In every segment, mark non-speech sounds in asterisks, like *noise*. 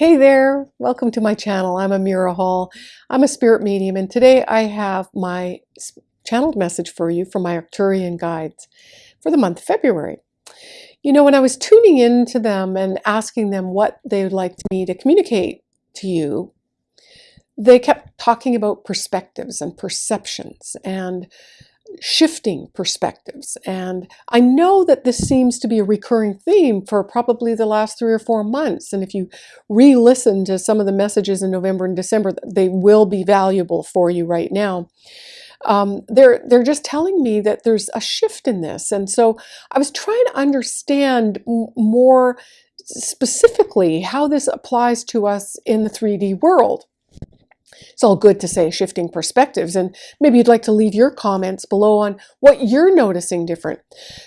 Hey there, welcome to my channel. I'm Amira Hall. I'm a spirit medium and today I have my channeled message for you from my Arcturian guides for the month of February. You know, when I was tuning into them and asking them what they would like me to communicate to you, they kept talking about perspectives and perceptions and shifting perspectives. And I know that this seems to be a recurring theme for probably the last three or four months. And if you re-listen to some of the messages in November and December, they will be valuable for you right now. Um, they're, they're just telling me that there's a shift in this. And so I was trying to understand more specifically how this applies to us in the 3D world. It's all good to say shifting perspectives and maybe you'd like to leave your comments below on what you're noticing different.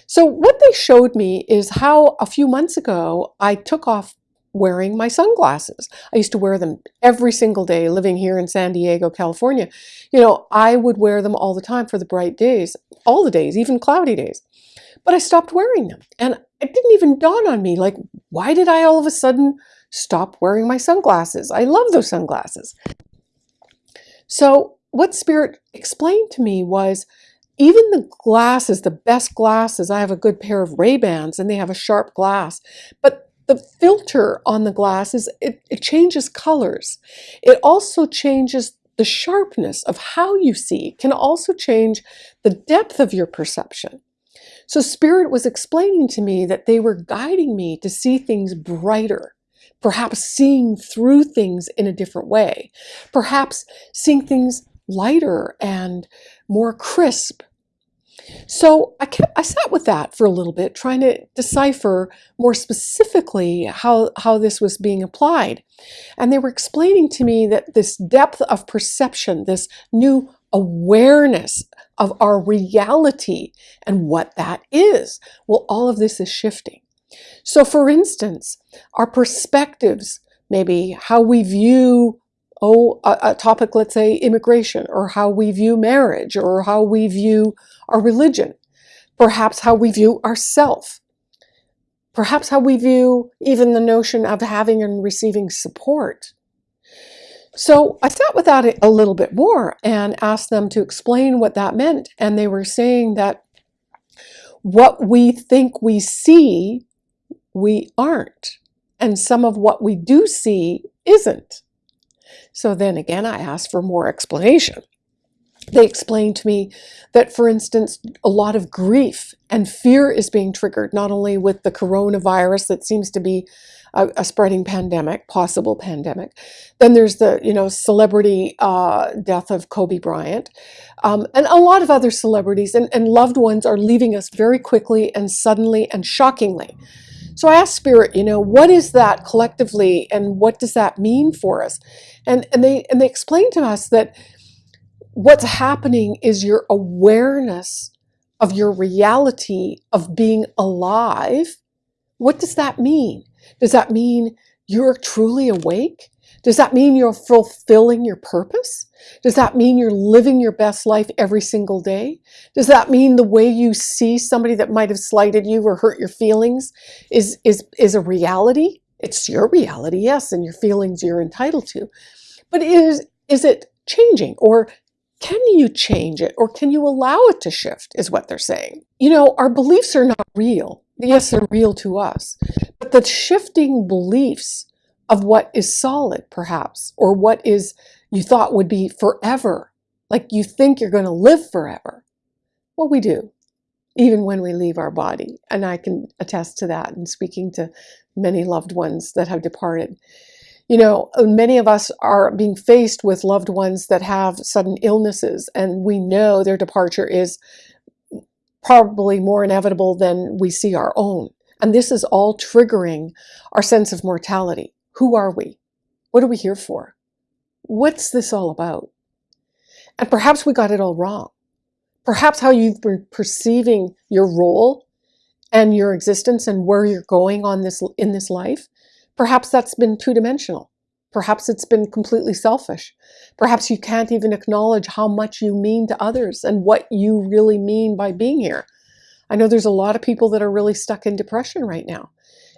So what they showed me is how a few months ago I took off wearing my sunglasses. I used to wear them every single day living here in San Diego, California. You know, I would wear them all the time for the bright days, all the days, even cloudy days. But I stopped wearing them and it didn't even dawn on me like, why did I all of a sudden stop wearing my sunglasses? I love those sunglasses. So what Spirit explained to me was even the glasses, the best glasses, I have a good pair of Ray-Bans and they have a sharp glass, but the filter on the glasses, it, it changes colors. It also changes the sharpness of how you see, can also change the depth of your perception. So Spirit was explaining to me that they were guiding me to see things brighter, perhaps seeing through things in a different way, perhaps seeing things lighter and more crisp. So I kept, I sat with that for a little bit, trying to decipher more specifically how, how this was being applied. And they were explaining to me that this depth of perception, this new awareness of our reality and what that is, well, all of this is shifting. So for instance, our perspectives, maybe how we view oh, a, a, topic, let's say immigration, or how we view marriage, or how we view our religion, perhaps how we view ourself, perhaps how we view even the notion of having and receiving support. So I sat with that a little bit more and asked them to explain what that meant. And they were saying that what we think we see we aren't. And some of what we do see isn't. So then again, I asked for more explanation. They explained to me that, for instance, a lot of grief and fear is being triggered, not only with the coronavirus that seems to be a, a spreading pandemic, possible pandemic. Then there's the, you know, celebrity uh, death of Kobe Bryant. Um, and a lot of other celebrities and, and loved ones are leaving us very quickly and suddenly and shockingly. So I asked Spirit, you know, what is that collectively and what does that mean for us? And, and, they, and they explained to us that what's happening is your awareness of your reality of being alive. What does that mean? Does that mean you're truly awake? Does that mean you're fulfilling your purpose? Does that mean you're living your best life every single day? Does that mean the way you see somebody that might have slighted you or hurt your feelings is, is, is a reality? It's your reality, yes, and your feelings you're entitled to. But is, is it changing or can you change it or can you allow it to shift is what they're saying. You know, our beliefs are not real. Yes, they're real to us, but the shifting beliefs of what is solid, perhaps, or what is you thought would be forever. Like you think you're going to live forever. Well, we do, even when we leave our body. And I can attest to that in speaking to many loved ones that have departed. You know, many of us are being faced with loved ones that have sudden illnesses, and we know their departure is probably more inevitable than we see our own. And this is all triggering our sense of mortality. Who are we? What are we here for? What's this all about? And perhaps we got it all wrong. Perhaps how you've been perceiving your role and your existence and where you're going on this in this life, perhaps that's been two-dimensional. Perhaps it's been completely selfish. Perhaps you can't even acknowledge how much you mean to others and what you really mean by being here. I know there's a lot of people that are really stuck in depression right now.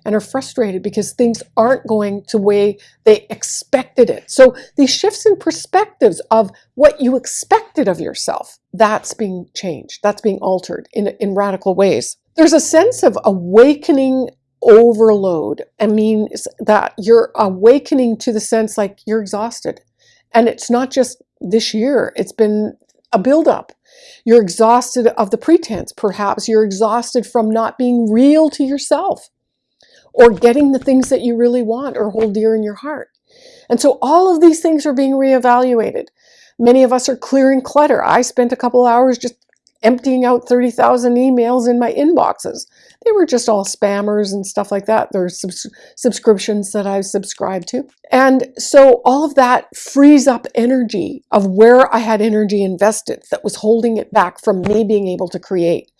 And are frustrated because things aren't going the way they expected it. So these shifts in perspectives of what you expected of yourself, that's being changed, that's being altered in, in radical ways. There's a sense of awakening overload. I mean that you're awakening to the sense like you're exhausted. And it's not just this year, it's been a buildup. You're exhausted of the pretense, perhaps. You're exhausted from not being real to yourself or getting the things that you really want or hold dear in your heart. And so all of these things are being reevaluated. Many of us are clearing clutter. I spent a couple hours just emptying out 30,000 emails in my inboxes. They were just all spammers and stuff like that. There's subs subscriptions that I've subscribed to. And so all of that frees up energy of where I had energy invested that was holding it back from me being able to create.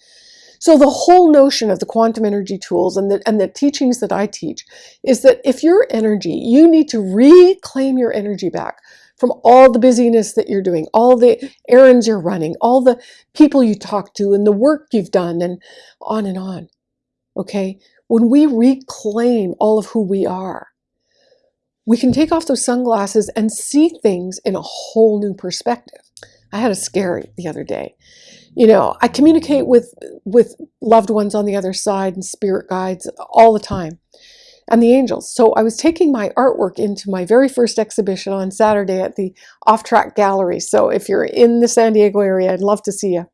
So the whole notion of the quantum energy tools and the, and the teachings that I teach is that if your energy, you need to reclaim your energy back from all the busyness that you're doing, all the errands you're running, all the people you talk to and the work you've done and on and on. Okay. When we reclaim all of who we are, we can take off those sunglasses and see things in a whole new perspective. I had a scary the other day. You know, I communicate with with loved ones on the other side and spirit guides all the time and the angels. So I was taking my artwork into my very first exhibition on Saturday at the Off Track Gallery. So if you're in the San Diego area, I'd love to see you.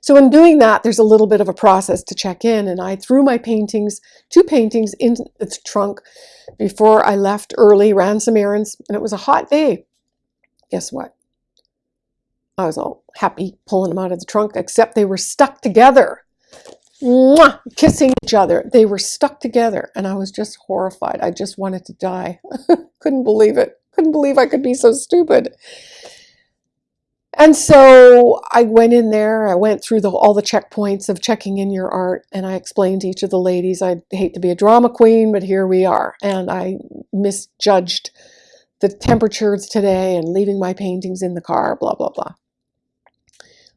So in doing that, there's a little bit of a process to check in. And I threw my paintings, two paintings in the trunk before I left early, ran some errands, and it was a hot day. Guess what? I was all happy pulling them out of the trunk, except they were stuck together mwah, kissing each other. They were stuck together and I was just horrified. I just wanted to die. *laughs* Couldn't believe it. Couldn't believe I could be so stupid. And so I went in there, I went through the, all the checkpoints of checking in your art, and I explained to each of the ladies, I hate to be a drama queen, but here we are. And I misjudged the temperatures today and leaving my paintings in the car, blah, blah, blah.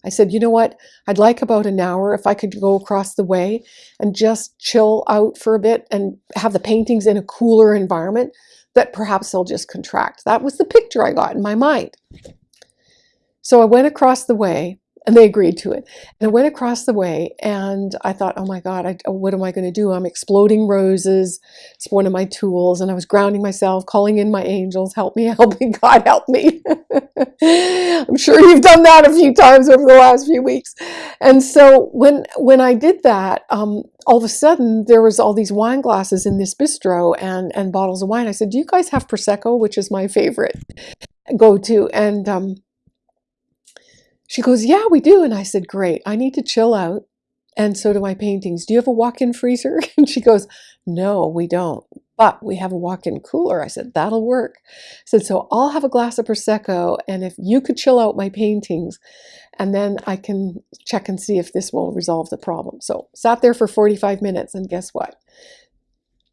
I said, you know what? I'd like about an hour if I could go across the way and just chill out for a bit and have the paintings in a cooler environment that perhaps they'll just contract. That was the picture I got in my mind. So I went across the way and they agreed to it. And I went across the way and I thought, oh my God, I, what am I going to do? I'm exploding roses. It's one of my tools. And I was grounding myself, calling in my angels, help me, help me, *laughs* God help me. *laughs* I'm sure you've done that a few times over the last few weeks. And so when, when I did that, um, all of a sudden there was all these wine glasses in this bistro and, and bottles of wine. I said, do you guys have Prosecco, which is my favorite go to? And, um, she goes, yeah, we do. And I said, great, I need to chill out. And so do my paintings. Do you have a walk-in freezer? *laughs* And she goes, no, we don't. But we have a walk-in cooler. I said, that'll work. I said, so I'll have a glass of Prosecco. And if you could chill out my paintings, and then I can check and see if this will resolve the problem. So sat there for 45 minutes. And guess what?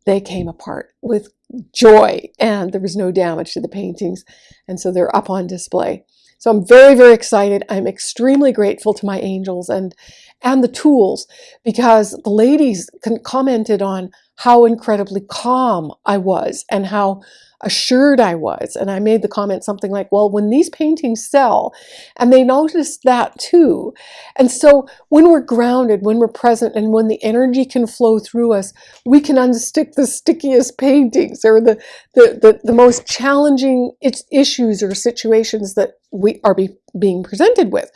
They came apart with joy and there was no damage to the paintings. And so they're up on display. So I'm very, very excited. I'm extremely grateful to my angels and, and the tools because the ladies commented on how incredibly calm I was and how assured I was. And I made the comment something like, well, when these paintings sell, and they noticed that too. And so when we're grounded, when we're present, and when the energy can flow through us, we can unstick the stickiest paintings or the, the, the, the most challenging issues or situations that we are be, being presented with.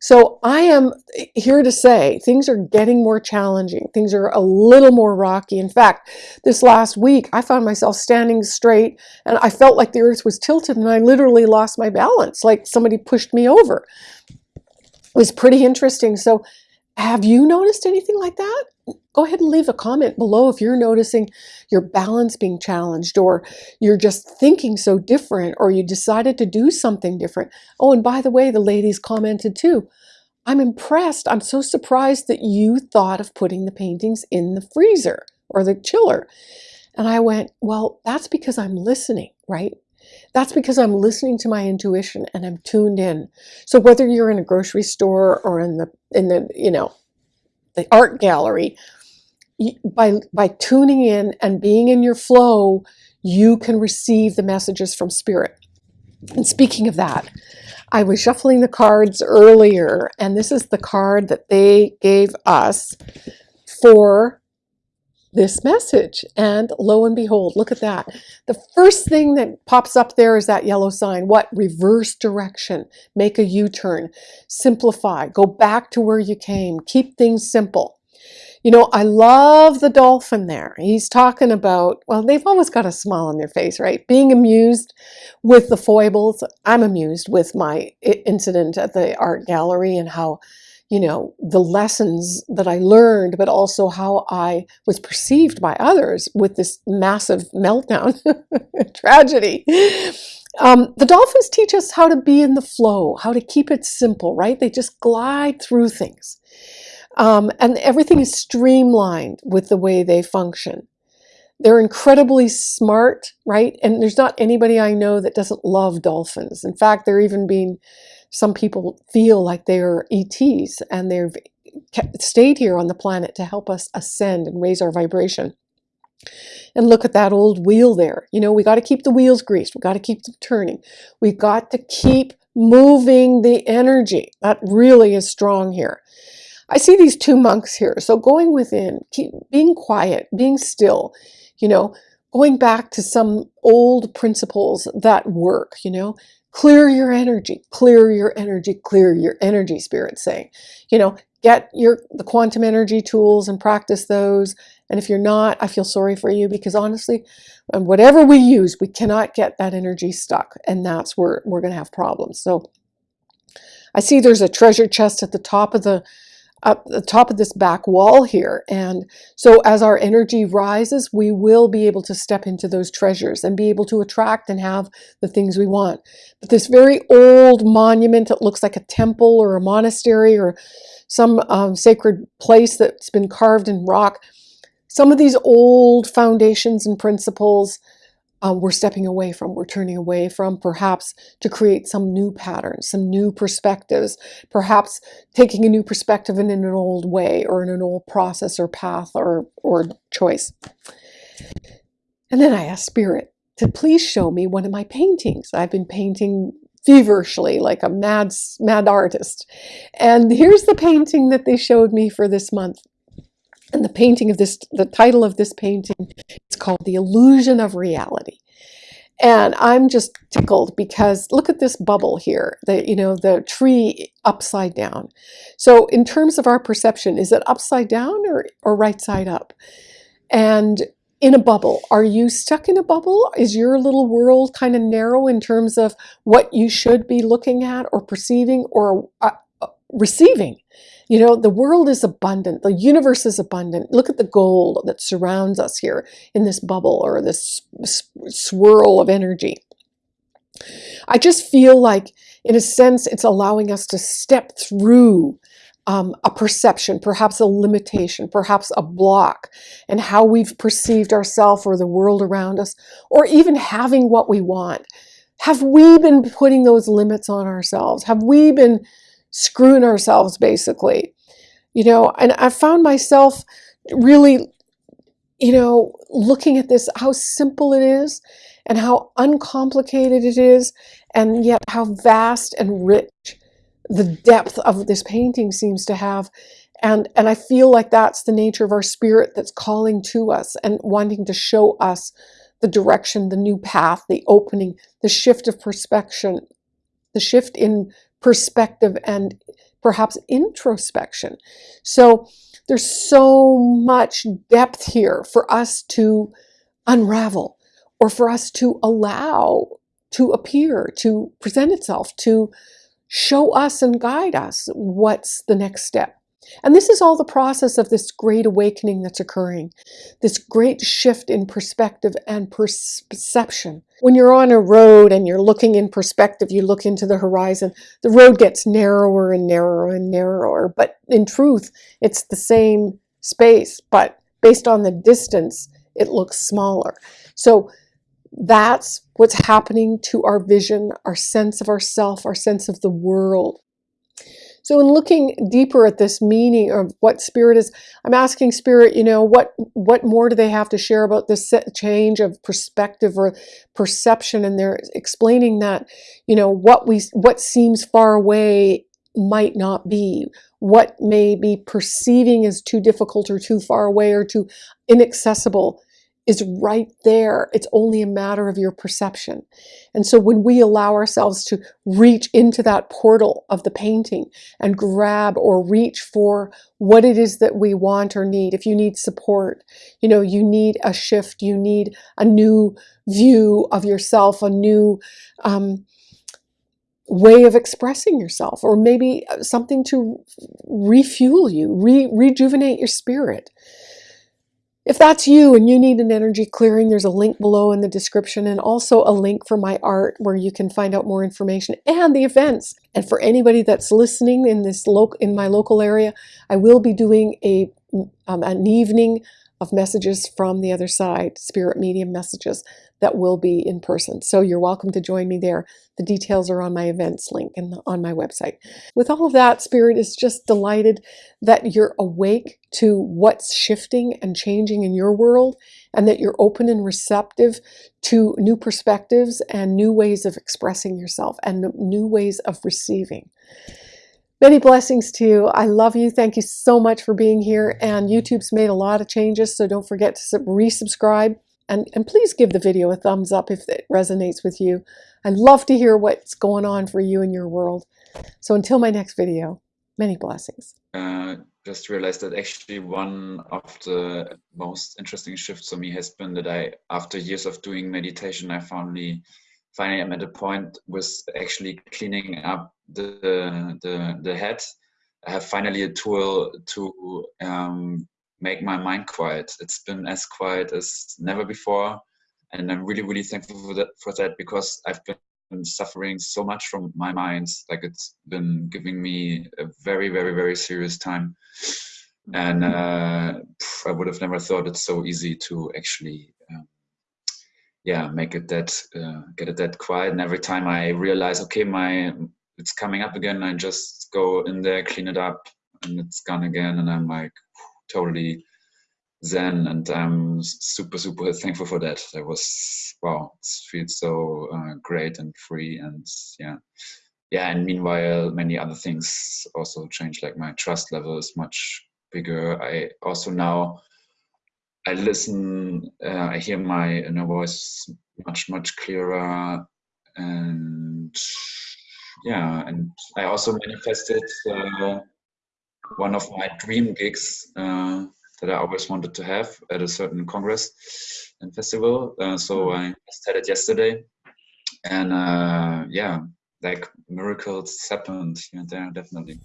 So I am eh, here to say things are getting more challenging. Things are a little more rocky. In fact, this last week, I found myself standing straight and I felt like the earth was tilted and I literally lost my balance, like somebody pushed me over. It was pretty interesting. So have you noticed anything like that? Go ahead and leave a comment below if you're noticing your balance being challenged or you're just thinking so different or you decided to do something different. Oh, and by the way, the ladies commented too. I'm impressed. I'm so surprised that you thought of putting the paintings in the freezer or the chiller. And I went, well, that's because I'm listening, right? That's because I'm listening to my intuition and I'm tuned in. So whether you're in a grocery store or in the in the, you know, the art gallery, by, by tuning in and being in your flow, you can receive the messages from spirit. And speaking of that, I was shuffling the cards earlier, and this is the card that they gave us for this message. And lo and behold, look at that. The first thing that pops up there is that yellow sign. What? Reverse direction. Make a U-turn. Simplify. Go back to where you came. Keep things simple. You know, I love the dolphin there. He's talking about, well, they've always got a smile on their face, right? Being amused with the foibles. I'm amused with my incident at the art gallery and how, you know, the lessons that I learned, but also how I was perceived by others with this massive meltdown *laughs* tragedy. Um, the dolphins teach us how to be in the flow, how to keep it simple, right? They just glide through things. Um, and everything is streamlined with the way they function. They're incredibly smart, right? And there's not anybody I know that doesn't love dolphins. In fact, they're even being, some people feel like they are ETs and they've stayed here on the planet to help us ascend and raise our vibration. And look at that old wheel there. You know, we got to keep the wheels greased. We got to keep them turning. We got to keep moving the energy. That really is strong here. I see these two monks here. So going within, keep, being quiet, being still, you know, going back to some old principles that work, you know, clear your energy, clear your energy, clear your energy, spirit saying, you know, get your the quantum energy tools and practice those. And if you're not, I feel sorry for you because honestly, um, whatever we use, we cannot get that energy stuck. And that's where we're going to have problems. So I see there's a treasure chest at the top of the up the top of this back wall here. And so as our energy rises, we will be able to step into those treasures and be able to attract and have the things we want. But this very old monument that looks like a temple or a monastery or some um, sacred place that's been carved in rock, some of these old foundations and principles um, we're stepping away from, we're turning away from, perhaps to create some new patterns, some new perspectives, perhaps taking a new perspective in an old way or in an old process or path or, or choice. And then I asked Spirit to please show me one of my paintings. I've been painting feverishly like a mad, mad artist. And here's the painting that they showed me for this month. And the painting of this, the title of this painting is called The Illusion of Reality. And I'm just tickled because look at this bubble here, the, you know, the tree upside down. So in terms of our perception, is it upside down or, or right side up? And in a bubble, are you stuck in a bubble? Is your little world kind of narrow in terms of what you should be looking at or perceiving or uh, uh receiving? You know, the world is abundant. The universe is abundant. Look at the gold that surrounds us here in this bubble or this swirl of energy. I just feel like, in a sense, it's allowing us to step through um, a perception, perhaps a limitation, perhaps a block, and how we've perceived ourselves or the world around us, or even having what we want. Have we been putting those limits on ourselves? Have we been screwing ourselves basically. You know, and I found myself really, you know, looking at this, how simple it is and how uncomplicated it is, and yet how vast and rich the depth of this painting seems to have. And, and I feel like that's the nature of our spirit that's calling to us and wanting to show us the direction, the new path, the opening, the shift of perspective, the shift in perspective and perhaps introspection. So there's so much depth here for us to unravel or for us to allow to appear, to present itself, to show us and guide us what's the next step. And this is all the process of this great awakening that's occurring, this great shift in perspective and perception. When you're on a road and you're looking in perspective, you look into the horizon, the road gets narrower and narrower and narrower. But in truth, it's the same space, but based on the distance, it looks smaller. So that's what's happening to our vision, our sense of ourself, our sense of the world. So in looking deeper at this meaning of what spirit is, I'm asking spirit, you know, what what more do they have to share about this change of perspective or perception? And they're explaining that, you know, what we what seems far away might not be, what may be perceiving as too difficult or too far away or too inaccessible is right there. It's only a matter of your perception. And so when we allow ourselves to reach into that portal of the painting and grab or reach for what it is that we want or need, if you need support, you know, you need a shift, you need a new view of yourself, a new um, way of expressing yourself, or maybe something to refuel you, re rejuvenate your spirit. If that's you and you need an energy clearing, there's a link below in the description and also a link for my art where you can find out more information and the events. And for anybody that's listening in this local in my local area, I will be doing a um, an evening of messages from the other side, spirit medium messages that will be in person. So you're welcome to join me there. The details are on my events link and on my website. With all of that, Spirit is just delighted that you're awake to what's shifting and changing in your world and that you're open and receptive to new perspectives and new ways of expressing yourself and new ways of receiving. Many blessings to you. I love you. Thank you so much for being here. And YouTube's made a lot of changes, so don't forget to resubscribe. And, and please give the video a thumbs up if it resonates with you. I'd love to hear what's going on for you in your world. So until my next video, many blessings. Uh, just realized that actually one of the most interesting shifts for me has been that I, after years of doing meditation, I finally finally I'm at a point with actually cleaning up the the the head. I have finally a tool to um, make my mind quiet. It's been as quiet as never before, and I'm really really thankful for that for that because I've been suffering so much from my mind. Like it's been giving me a very very very serious time, and uh, I would have never thought it's so easy to actually. Um, yeah make it that uh, get it that quiet and every time i realize okay my it's coming up again i just go in there clean it up and it's gone again and i'm like totally zen and i'm super super *laughs* thankful for that that was wow it feels so uh, great and free and yeah yeah and meanwhile many other things also change like my trust level is much bigger i also now I listen, uh, I hear my inner voice much, much clearer. And yeah, and I also manifested uh, one of my dream gigs uh, that I always wanted to have at a certain congress and festival. Uh, so hmm. I just had it yesterday. And uh, yeah, like miracles happened here and there, definitely.